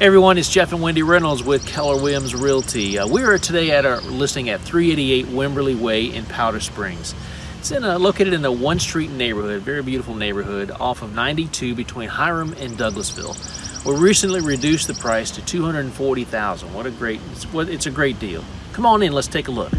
Everyone, it's Jeff and Wendy Reynolds with Keller Williams Realty. Uh, we are today at our listing at 388 Wimberly Way in Powder Springs. It's in a, located in the One Street neighborhood, very beautiful neighborhood off of 92 between Hiram and Douglasville. We recently reduced the price to 240,000. What a great, it's, it's a great deal. Come on in, let's take a look.